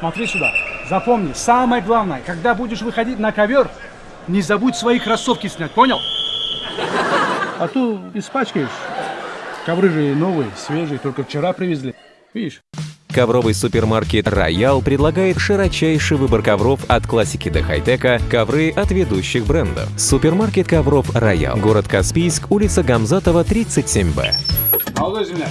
Смотри сюда. Запомни, самое главное, когда будешь выходить на ковер, не забудь свои кроссовки снять, понял? А то испачкаешь. Ковры же новые, свежие, только вчера привезли. Видишь? Ковровый супермаркет «Роял» предлагает широчайший выбор ковров от классики до хай-тека, ковры от ведущих брендов. Супермаркет ковров «Роял», город Каспийск, улица Гамзатова, 37Б. Молодой земляк,